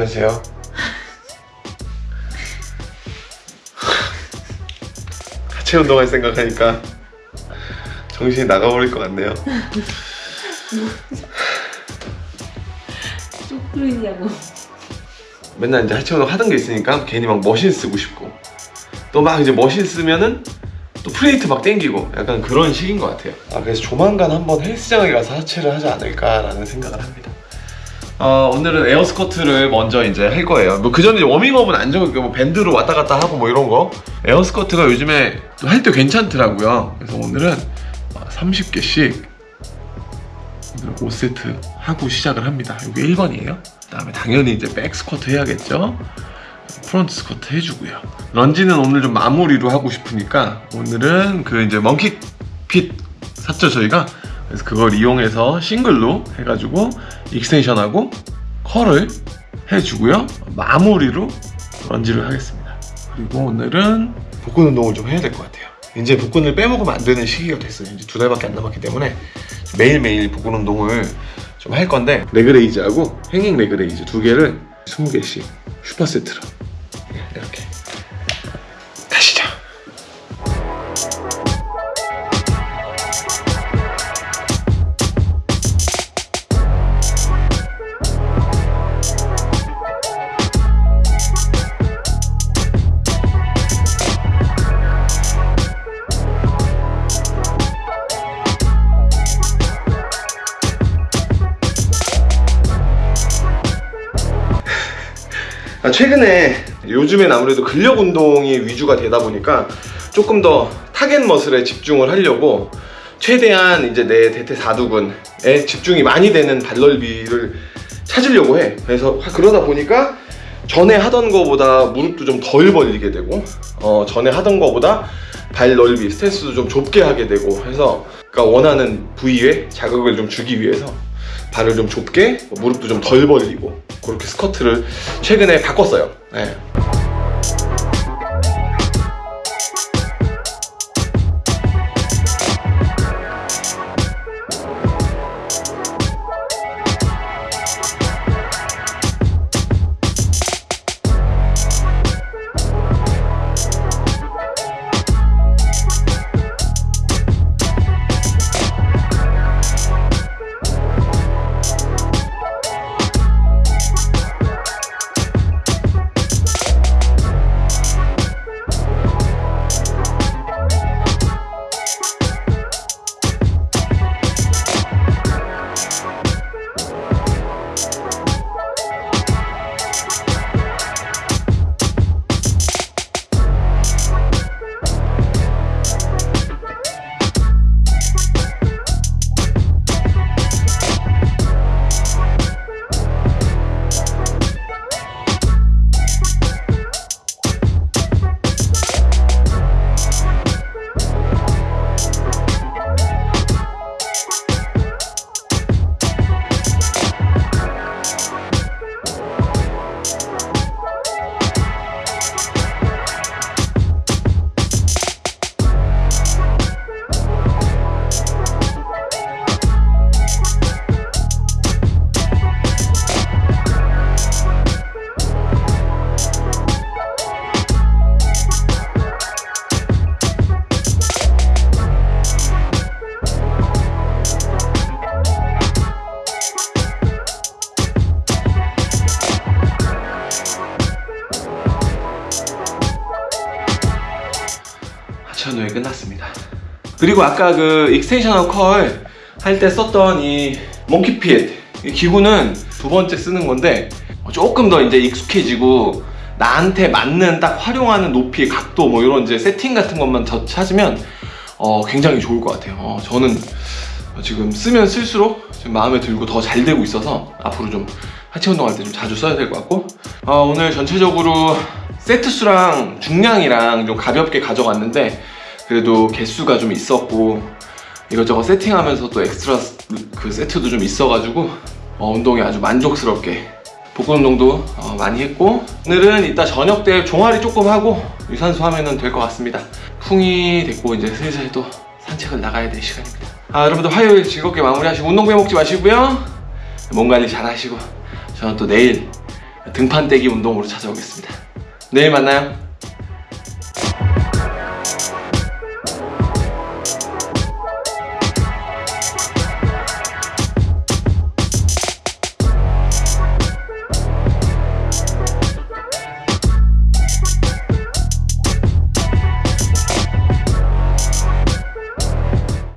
안녕하세요. 하체 운동할 생각하니까 정신이 나가버릴 것 같네요. 쭉 뚫리냐고. 맨날 이제 하체 운동 하던 게 있으니까 괜히 막 머신 쓰고 싶고 또 막 이제 머신 쓰면은 또 플레이트 막 땡기고 약간 그런 식인 것 같아요. 아 그래서 조만간 한번 헬스장에 가서 하체를 하지 않을까라는 생각을 합니다. 어, 오늘은 air squat를 먼저 이제 할 거예요. 뭐 그전에 워밍업은 안 적을게요. 뭐 밴드로 왔다 갔다 하고 뭐 이런 거. air squat가 요즘에 할 때 괜찮더라고요. 그래서 오늘은 30개씩 5세트 하고 시작을 합니다. 이게 1번이에요. 그 다음에 당연히 이제 back squat 해야겠죠. front squat 해주고요. lunge는 오늘 좀 마무리로 하고 싶으니까 오늘은 그 이제 먼키 핏 샀죠 저희가. 그래서 그걸 이용해서 싱글로 해가지고 extension하고 curl을 해주고요. 마무리로 lunge를 하겠습니다. 그리고 오늘은 복근 운동을 좀 해야 될 것 같아요. 이제 복근을 빼먹으면 안 되는 시기가 됐어요. 이제 두 달밖에 안 남았기 때문에 매일매일 복근 운동을 좀 할 건데 leg raise하고 hanging leg raise 두 개를 20개씩 superset로 이렇게 최근에 요즘엔 아무래도 근력 운동이 위주가 되다 보니까 조금 더 target muscle에 집중을 하려고 최대한 이제 내 대퇴 사두근에 집중이 많이 되는 발넓이를 찾으려고 해. 그래서 그러다 보니까 전에 하던 거보다 무릎도 좀 덜 벌리게 되고 어, 전에 하던 거보다 발 넓이 스탠스도 좀 좁게 하게 되고 해서 그러니까 원하는 부위에 자극을 좀 주기 위해서 발을 좀 좁게 무릎도 좀 덜 벌리고 그렇게 스쿼트를 최근에 바꿨어요 네. 하체 운동이 끝났습니다. 그리고 아까 그 extension curl할 때 썼던 이 몽키핏 이 기구는 두 번째 쓰는 건데 조금 더 이제 익숙해지고 나한테 맞는 딱 활용하는 높이, 각도 뭐 이런 이제 세팅 같은 것만 더 찾으면 어, 굉장히 좋을 것 같아요. 어, 저는 지금 쓰면 쓸수록 지금 마음에 들고 더 잘 되고 있어서 앞으로 좀 하체 운동할 때 좀 자주 써야 될 것 같고 어, 오늘 전체적으로 세트 수랑 중량이랑 좀 가볍게 가져갔는데 그래도 개수가 좀 있었고 이것저것 세팅하면서 또 엑스트라 그 세트도 좀 있어가지고 어, 운동이 아주 만족스럽게 복근 운동도 어, 많이 했고 오늘은 이따 저녁 때 종아리 조금 하고 유산소 하면 될 것 같습니다 풍이 됐고 이제 슬슬 또 산책을 나가야 될 시간입니다 아 여러분들 화요일 즐겁게 마무리하시고 운동 빼먹지 마시고요 몸 관리 잘 하시고 저는 또 내일 등판 떼기 운동으로 찾아오겠습니다. 내일 만나요.